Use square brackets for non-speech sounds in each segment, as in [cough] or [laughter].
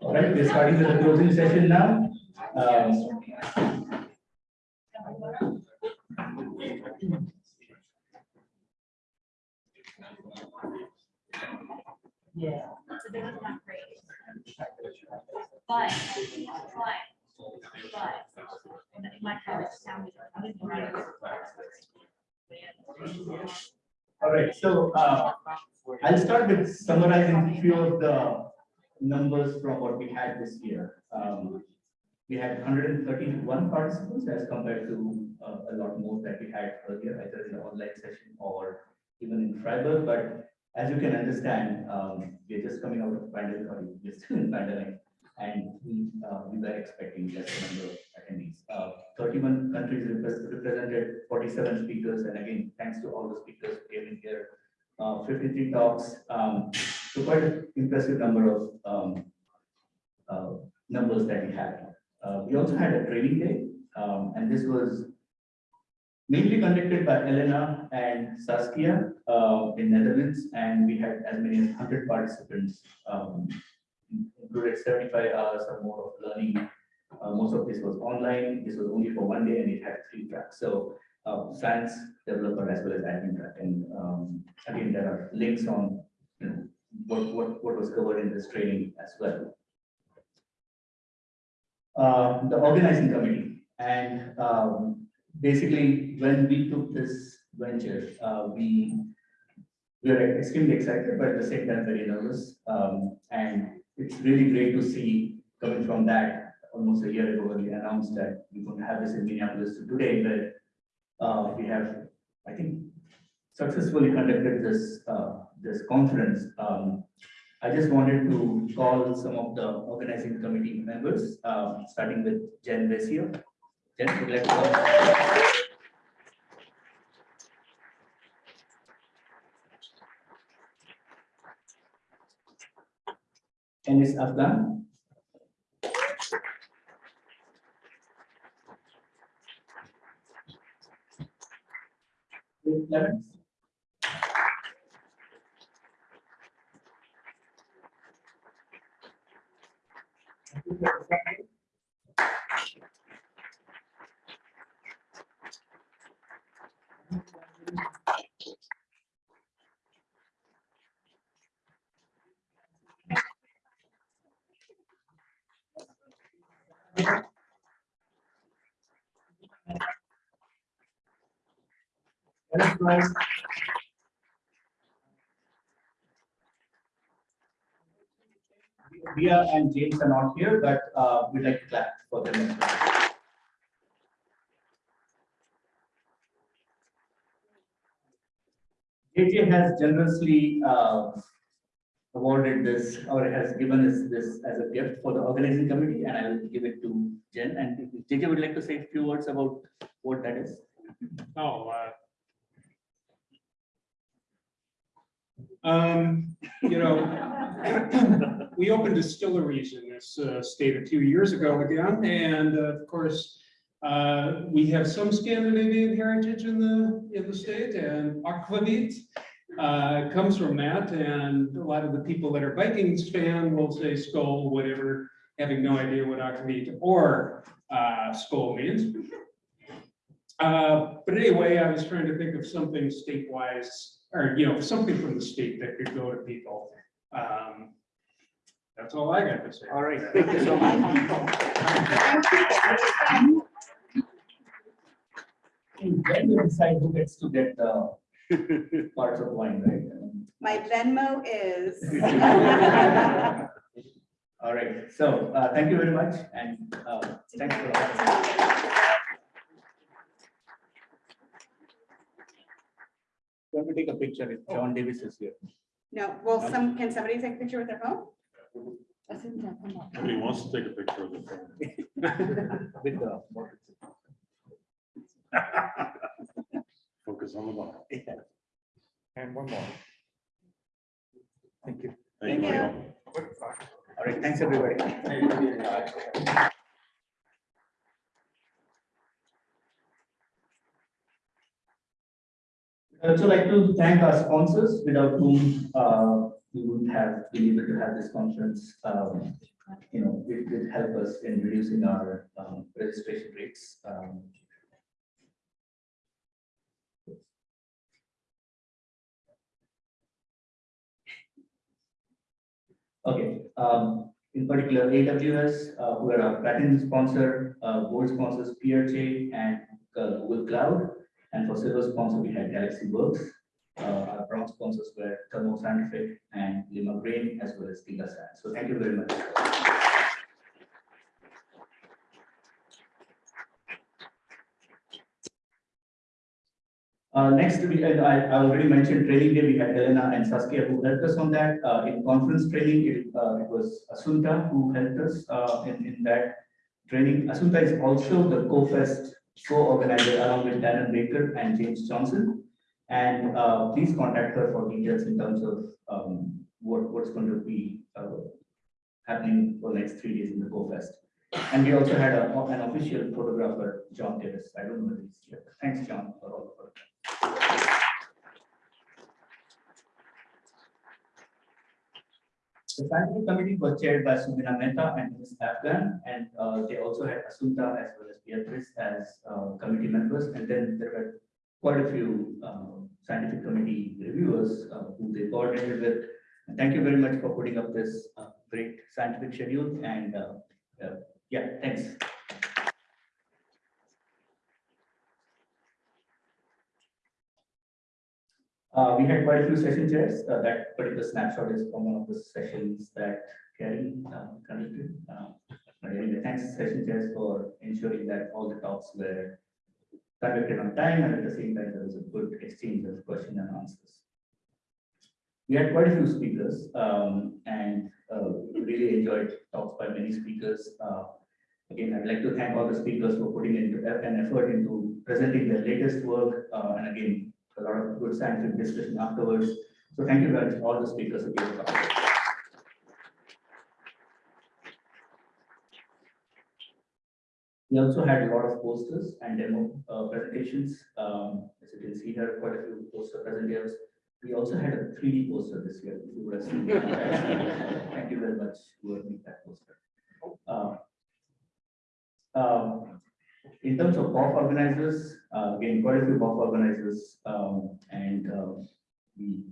All right, we're starting the closing session now. Um, Yeah. But, but, but, All right, so uh, I'll start with summarizing a few of the numbers from what we had this year. Um, We had hundred and thirty-one participants as compared to uh, a lot more that we had earlier, either in the online session or even in Freiburg. But as you can understand, um, we're just coming out of pandemic, or we're still in pandemic. And we, uh, we were expecting less number of attendees. Uh, Thirty-one countries represented, forty-seven speakers, and again, thanks to all the speakers who came in here. Uh, fifty-three talks, um, so quite an impressive number of, um, uh, numbers that we had. Uh, we also had a training day, um, and this was mainly conducted by Elena and Saskia, uh, in Netherlands, and we had as many as hundred participants, um, included seventy-five hours or more of learning. Uh, most of this was online, this was only for one day, and it had three tracks, so, uh, science developer as well as admin track, and, um, again, there are links on, what, what, what was covered in this training as well uh, the organizing committee. And um, basically, when we took this venture, uh, we we are extremely excited, but at the same time very nervous. Um, and it's really great to see coming from that almost a year ago when we announced that we're going to have this in Minneapolis to today, but uh, we have, I think, successfully conducted this uh, this conference. Um, I just wanted to call some of the organizing committee members, um, starting with Jen Vesio. Jen, would like to Afghan. Lemons. Enterprise. And James are not here, but uh, we'd like to clap for them. JJ has generously uh, awarded this or has given us this as a gift for the organizing committee, and I will give it to Jen. And JJ would like to say a few words about what that is. Oh, uh. Um, you know, [clears throat] we opened distilleries in this uh, state a few years ago again, and uh, of course, uh, we have some Scandinavian heritage in the, in the state, and aquavit uh, comes from that, and a lot of the people that are Vikings fan will say skol, whatever, having no idea what aquavit or uh, skol means. Uh, but anyway, I was trying to think of something state-wise, or, you know, something from the state that could go to people. Um, That's all I got to say. All right, thank you so much. Then you decide who gets to get the parts of wine, right? My Venmo is. [laughs] All right, so uh, thank you very much and uh, thanks for. Let me take a picture if John Davis is here. No, well, some, can somebody take a picture with their phone? Nobody wants to take a picture of the phone. [laughs] [laughs] With the. Focus on the ball. And one more. Thank you. Thank you, Thank you. Michael. All right, thanks, everybody. I'd also like to thank our sponsors without whom uh, we wouldn't have been able to have this conference. Um, you know, it did help us in reducing our um, registration rates. Um, Okay, um, in particular, AWS, uh, who are our platinum sponsor, uh, gold sponsors, PRJ and uh, Google Cloud. And for silver sponsor, we had Galaxy Works. Uh, our bronze sponsors were Thermo Scientific and Limagrain, as well as GigaScience. So thank you very much. Uh, next, we I, I already mentioned training day, we had Elena and Saskia who helped us on that. Uh, in conference training, it, uh, it was Asunta who helped us, uh, in, in that training. Asunta is also the co-fest co-organizer along with Darren Baker and James Johnson. And, uh, please contact her for details in terms of, um, what, what's going to be, uh, happening for the next three days in the co-fest. And we also had a, an official photographer, John Davis. I don't know he's here. Thanks, John, for all the work. The scientific committee was chaired by Subina Mehta and Ms. Afghan, and uh, they also had Asunta as well as Beatrice as uh, committee members. And then there were quite a few uh, scientific committee reviewers uh, who they coordinated with. And thank you very much for putting up this uh, great scientific schedule. And uh, uh, yeah, thanks. Uh, we had quite a few session chairs. Uh, that particular snapshot is from one of the sessions that Karen uh, conducted. Uh, anyway, thanks session chairs for ensuring that all the talks were conducted on time and at the same time there was a good exchange of questions and answers. We had quite a few speakers um, and uh, really enjoyed talks by many speakers. Again, I'd like to thank all the speakers for putting into an effort into presenting their latest work. uh, and again, a lot of good scientific discussion afterwards. So thank you very much, all the speakers who gave talks. We also had a lot of posters and demo uh, presentations. Um, As you can see here, quite a few poster presenters. We also had a 3D poster this year. if you would have seen that. [laughs] Thank you very much have made that poster. Uh, um, In terms of BOF organizers, uh, again, quite a few BOF organizers, um, and um, we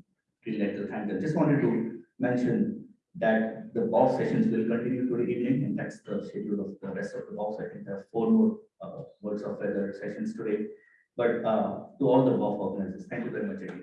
really like to thank them. Just wanted to mention that the BOF sessions will continue today evening, and that's the schedule of the rest of the BOF. I think there are four more uh, words of weather sessions today. But uh, to all the BOF organizers, thank you very much again.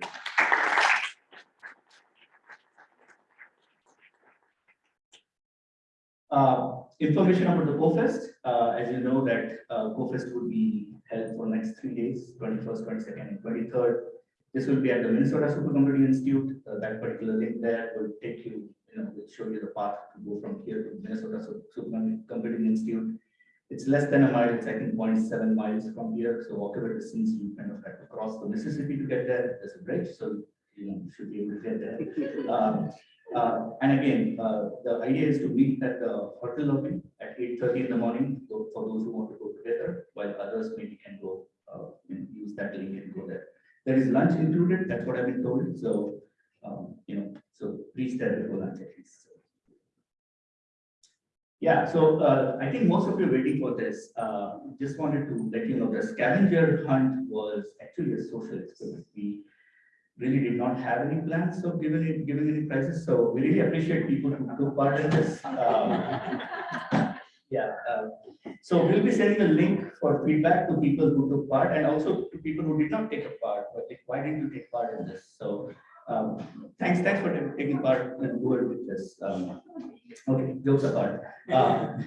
Uh, information about the CoFest, uh, as you know that, uh, CoFest would be held for the next three days, twenty-first, twenty-second, and twenty-third. This will be at the Minnesota Supercomputing Institute, uh, that particular link there will take you, you know, will show you the path to go from here to Minnesota Supercomputing Institute. It's less than a mile, it's I think 0.7 miles from here, so walkable distance, you kind of have to cross the Mississippi to get there, there's a bridge, so you know, you should be able to get there. Um, [laughs] uh, and again, uh, the idea is to meet at the hotel lobby at eight thirty in the morning, so for those who want to go together, while others maybe can go, uh, and use that link and go there. There is lunch included, that's what I've been told, so, um, you know, so please there before lunch at least. Yeah, so, uh, I think most of you are waiting for this, uh, just wanted to let you know, the scavenger hunt was actually a social experiment. We really did not have any plans of giving it, giving any prizes, so we really appreciate people who took part in this. Um, Yeah, uh, so we'll be sending a link for feedback to people who took part and also to people who did not take a part, but like, why didn't you take part in this? So, um, thanks, thanks for taking part and are with this. Um, okay, jokes apart. Uh,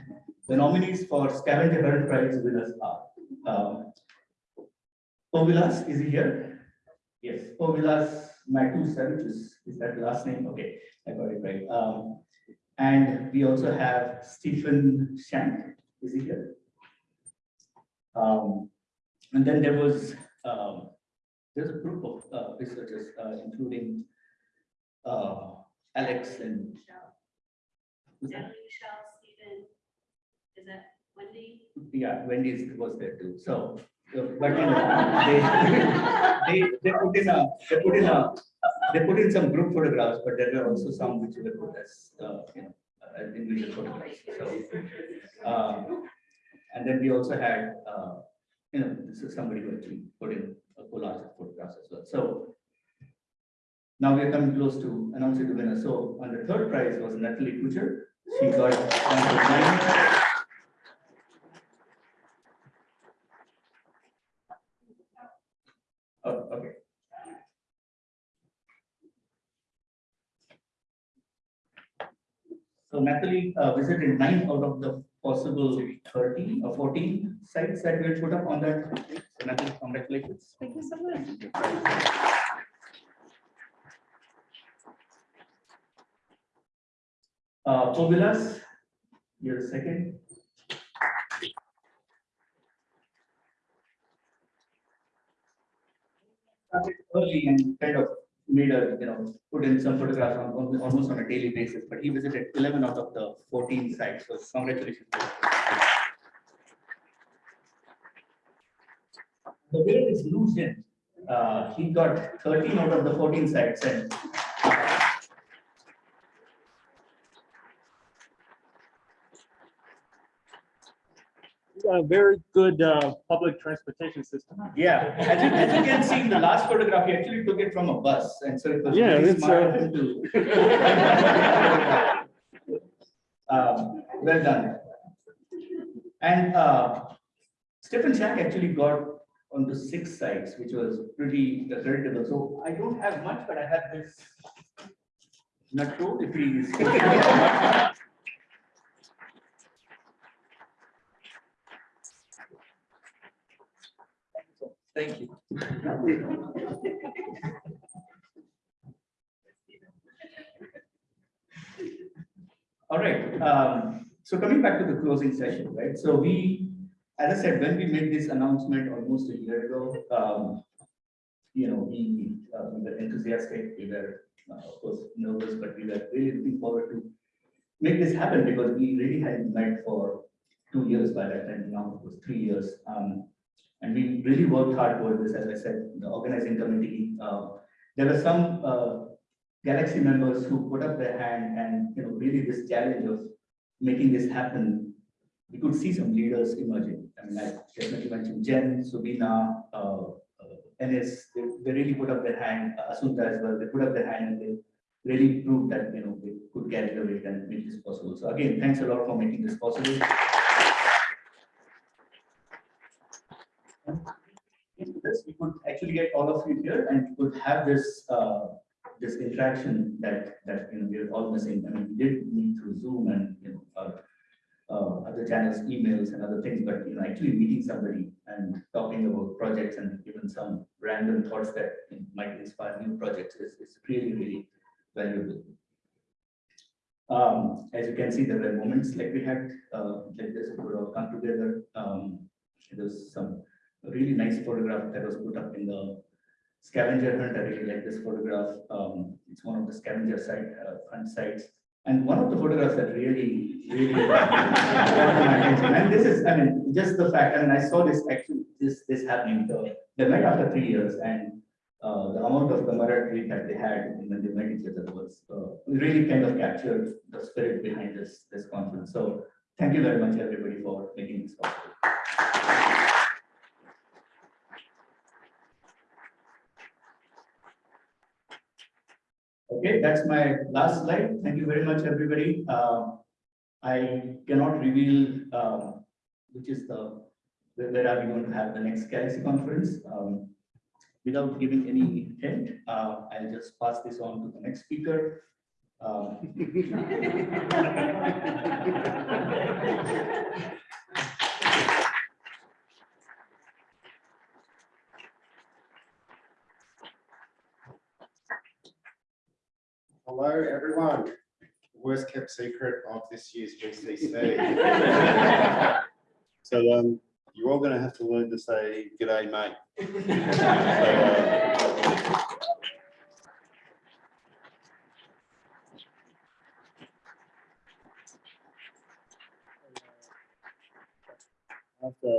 the nominees for scavenger hunt prize winners are, um, Povilas, is he here? Yes, Povilas Matusa, which is, is that the last name? Okay, I got it right. Um, and we also have Stephen Shank, is he here? Um, and then there was, um, there's a group of uh, researchers, uh, including uh, Alex and. Michelle, who's that? Natalie, Michelle, Stephen, is that Wendy? Yeah, Wendy's was there too, so, but you know, they, [laughs] they, they put in a, they put in a, they put in some group photographs, but there were also some which were put as, uh, you know, uh, individual photographs. So, um, and then we also had, uh, you know, this is somebody who actually put in a collage of photographs as well. So now we are coming close to announcing the winner. So on the third prize was Natalie Kuchar. She got number nine. Oh, okay. So Natalie uh, visited nine out of the possible thirty or fourteen sites that we had put up on that. So Natalie, congratulations. Thank you so much. Uh, Povilas, you're second. Started and kind of made a, you know, put in some photographs on, on- almost on a daily basis, but he visited eleven out of the fourteen sites, so congratulations. The winner is Lou Uh, he got thirteen out of the fourteen sites and A very good uh, public transportation system. Yeah, as you, as you can see in the last photograph, he actually took it from a bus, and so it was. Yeah, very it's, smart uh, to- [laughs] Um, Well done. And uh, Stephen Shack actually got onto six sites, which was pretty creditable. So I don't have much, but I have this. Not true, if he is. [laughs] Thank you. All right, um, so coming back to the closing session, right? So we, as I said, when we made this announcement almost a year ago, um, you know, we, uh, we were enthusiastic, we were, uh, of course, nervous, but we were really looking forward to make this happen because we really hadn't met for two years by that time, now it was three years. Um, and we really worked hard towards this, as I said, the organizing committee. Uh, there were some uh, Galaxy members who put up their hand and, you know, really this challenge of making this happen. We could see some leaders emerging. I mean, I definitely mentioned Jen, Subina, uh, uh, they, they really put up their hand, uh, Asunta as well, they put up their hand and they really proved that, you know, they could carry the weight and make this possible. So again, thanks a lot for making this possible. Into this, we could actually get all of you here and could have this, uh, this interaction that, that, you know, we're all missing. I mean, we did meet through Zoom and, you know, uh, uh, other channels, emails and other things, but, you know, actually meeting somebody and talking about projects and even some random thoughts that you know, might inspire new projects is, is really, really valuable. Um, as you can see, there were moments like we had, uh, like this, all come together. Um, there's some really nice photograph that was put up in the scavenger hunt. I really like this photograph. Um, it's one of the scavenger site, uh, hunt sites. And one of the photographs that really, really. [laughs] And this is, I mean, just the fact, I mean, I saw this actually, this, this happening. The, they met after three years and uh, the amount of camaraderie that they had when they met each other was uh, really kind of captured the spirit behind this, this conference. So thank you very much, everybody, for making this possible. Okay, that's my last slide. Thank you very much, everybody. Um, I cannot reveal um, which is the, where where are we going to have the next Galaxy conference. Um, Without giving any hint, uh, I'll just pass this on to the next speaker. Um, [laughs] Hello, everyone. Worst kept secret of this year's GCC. [laughs] So um, you're all gonna have to learn to say g'day, mate. [laughs] So, uh, After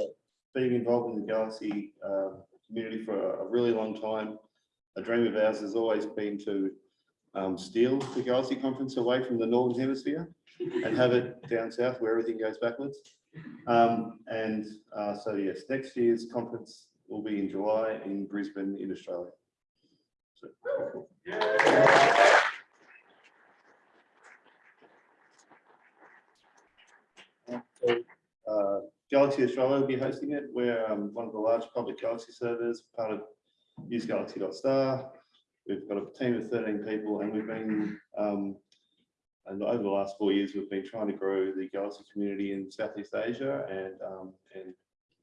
being involved in the Galaxy uh, community for a really long time, a dream of ours has always been to um, steal the Galaxy Conference away from the Northern Hemisphere. and have it down south where everything goes backwards. Um, and, uh, so yes, next year's conference will be in July in Brisbane, in Australia. So, So, uh, Galaxy Australia will be hosting it. We're um, one of the large public Galaxy servers, part of usegalaxy.star. We've got a team of thirteen people and we've been, um, and over the last four years, we've been trying to grow the Galaxy community in Southeast Asia and, um, and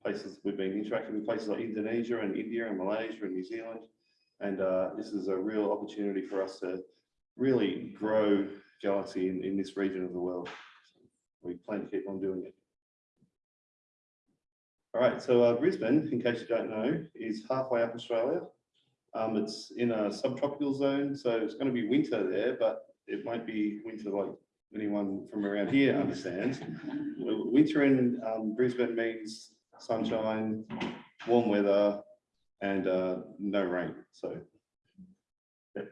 places, we've been interacting with places like Indonesia and India and Malaysia and New Zealand. And uh, this is a real opportunity for us to really grow Galaxy in, in this region of the world. We plan to keep on doing it. All right, so uh, Brisbane, in case you don't know, is halfway up Australia. Um, it's in a subtropical zone, so it's going to be winter there, but it won't be winter like anyone from around here understands. [laughs] Winter in um, Brisbane means sunshine, warm weather, and uh, no rain. So yeah.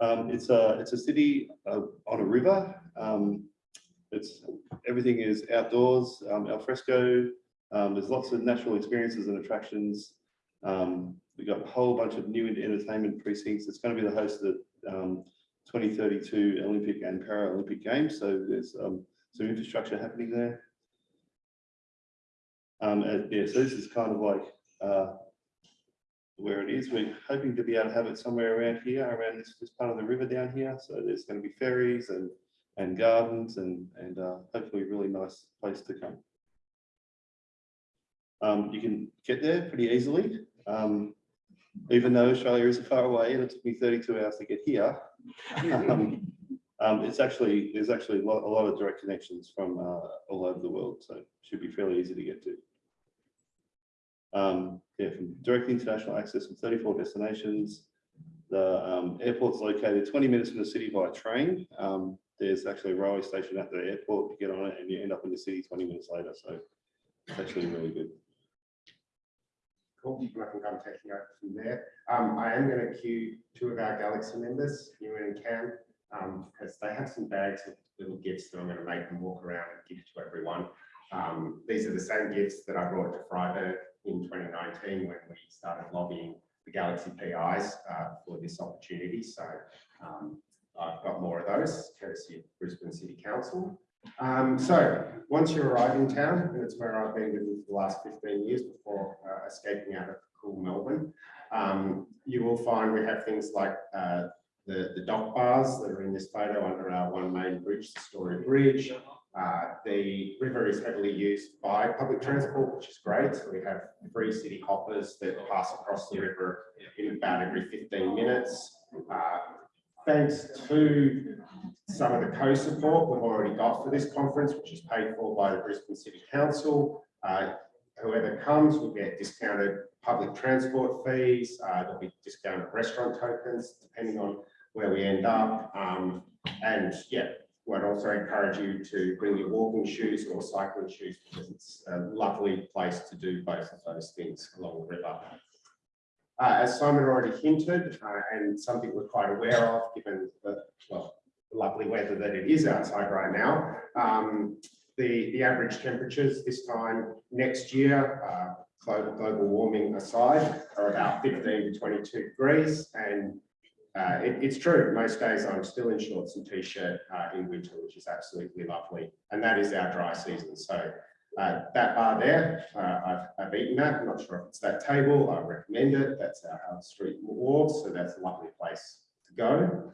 Um, it's a it's a city uh, on a river. Um, it's everything is outdoors, um, al fresco. Um, there's lots of natural experiences and attractions. Um, we got a whole bunch of new entertainment precincts. It's going to be the host of the um, 2032 Olympic and Paralympic Games. So there's um, some infrastructure happening there. Um, and yeah, so this is kind of like uh, where it is. We're hoping to be able to have it somewhere around here, around this, this part of the river down here. So there's going to be ferries and and gardens and and uh, hopefully a really nice place to come. Um, you can get there pretty easily, um, even though Australia is far away and it took me 32 hours to get here. um, um, it's actually there's actually a lot, a lot of direct connections from uh, all over the world, so it should be fairly easy to get to. Um, yeah, from direct international access from 34 destinations. The um, airport's located 20 minutes from the city by train. There's actually a railway station at the airport. You get on it and you end up in the city 20 minutes later. So it's actually really good. Cool, I think I'm taking over from there. Um, I am going to cue two of our Galaxy members, Ewan and Cam, um, because they have some bags of little gifts that I'm going to make them walk around and give to everyone. Um, these are the same gifts that I brought to Freiburg in 2019 when we started lobbying the Galaxy PIs uh, for this opportunity. So um, I've got more of those, courtesy of Brisbane City Council. Um, so once you arrive in town, and it's where I've been living for the last 15 years before uh, escaping out of cool Melbourne, um, you will find we have things like uh, the, the dock bars that are in this photo under our one main bridge, the Story Bridge. Uh, the river is heavily used by public transport, which is great. So we have free city hoppers that pass across the river in about every 15 minutes. Uh, thanks to some of the co-support we've already got for this conference, which is paid for by the Brisbane City Council. Uh, whoever comes will get discounted public transport fees. Uh, there'll be discounted restaurant tokens, depending on where we end up. Um, and yeah, we'd also encourage you to bring your walking shoes or cycling shoes because it's a lovely place to do both of those things along the river. Uh, as Simon already hinted, uh, and something we're quite aware of, given the well, lovely weather that it is outside right now, um, the, the average temperatures this time next year, uh, global, global warming aside, are about 15 to 22 degrees. And uh, it, it's true, most days I'm still in shorts and t-shirt uh, in winter, which is absolutely lovely. And that is our dry season. So uh, that bar there, uh, I've, I've eaten that. I'm not sure if it's that table. I recommend it. That's our, our street wharf. So that's a lovely place to go.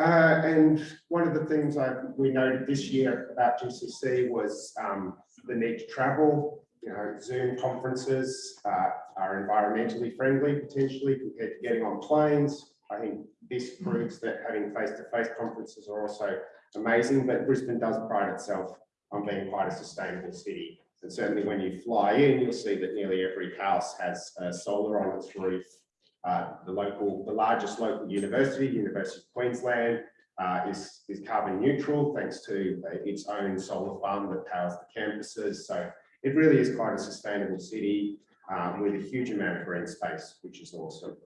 Uh, and one of the things I, we noted this year about GCC was um, the need to travel. You know, Zoom conferences uh, are environmentally friendly potentially compared to getting on planes. I think this proves that having face-to-face -face conferences are also amazing, but Brisbane does pride itself on being quite a sustainable city. And certainly when you fly in, you'll see that nearly every house has uh, solar on its roof. Uh, the local, the largest local university, University of Queensland, uh, is, is carbon neutral thanks to uh, its own solar farm that powers the campuses. So it really is quite a sustainable city um, with a huge amount of green space, which is awesome.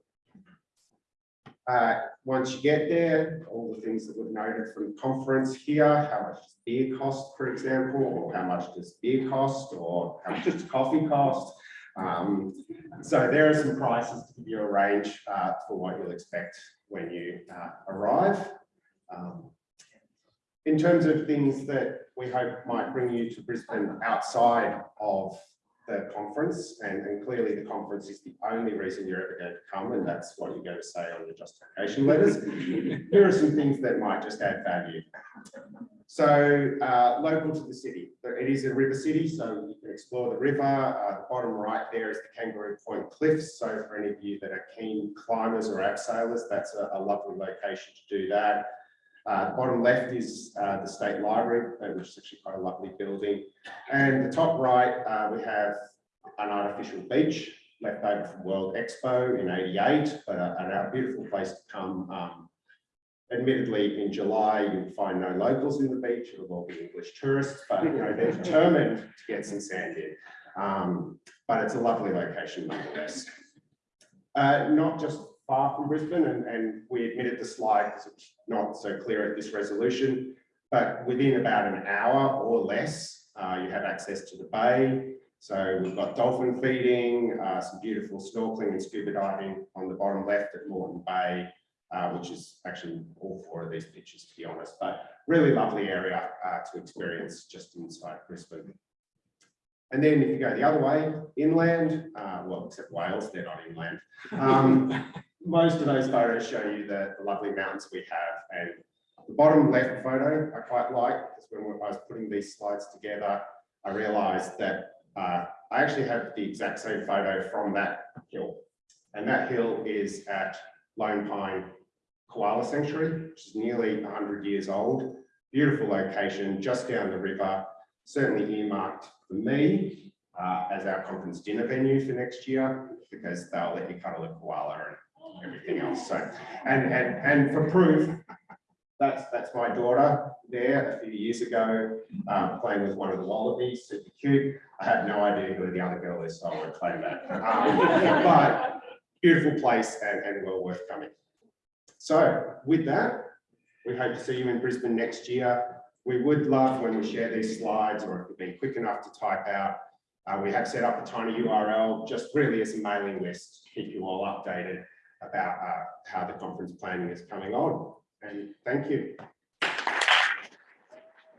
Uh, once you get there, all the things that we've noted from conference here, how much does beer cost, for example, or how much does beer cost, or how much does coffee cost? Um, so there are some prices to give you a range uh, for what you'll expect when you uh, arrive. Um, in terms of things that we hope might bring you to Brisbane outside of the conference, and, and clearly the conference is the only reason you're ever going to come, and that's what you're going to say on your justification letters. [laughs] Here are some things that might just add value. So, uh, local to the city, it is a river city, so you can explore the river. Uh, the bottom right there is the Kangaroo Point Cliffs. So for any of you that are keen climbers or abseilers, that's a, a lovely location to do that. Uh, bottom left is uh, the State Library, uh, which is actually quite a lovely building. And the top right, uh, we have an artificial beach left over from World Expo in 88, but a, a beautiful place to come. Um, admittedly, in July, you'll find no locals in the beach, it'll all be English tourists, but you know, they're determined to get some sand in. Um, but it's a lovely location nonetheless. Uh, not just far from Brisbane, and, and we admitted the slide because it's not so clear at this resolution, but within about an hour or less, uh, you have access to the bay. So we've got dolphin feeding, uh, some beautiful snorkeling and scuba diving on the bottom left at Moreton Bay, uh, which is actually all four of these pictures, to be honest, but really lovely area uh, to experience just inside Brisbane. And then if you go the other way, inland, uh, well, except whales, they're not inland. Um, [laughs] most of those photos show you the, the lovely mountains we have. And the bottom left photo I quite like, because when I was putting these slides together, I realized that uh, I actually have the exact same photo from that hill. And that hill is at Lone Pine Koala Sanctuary, which is nearly 100 years old. Beautiful location, just down the river, certainly earmarked for me uh, as our conference dinner venue for next year, because they'll let you cuddle a koala and everything else. So, and, and, and for proof, that's, that's my daughter there a few years ago, um, playing with one of the wallabies, super cute. I have no idea who the other girl is, so I won't claim that. Um, but beautiful place and, and well worth coming. So with that, we hope to see you in Brisbane next year. We would love when we share these slides or if you've been quick enough to type out, uh, we have set up a tiny URL just really as a mailing list to keep you all updated about uh, how the conference planning is coming on. And thank you.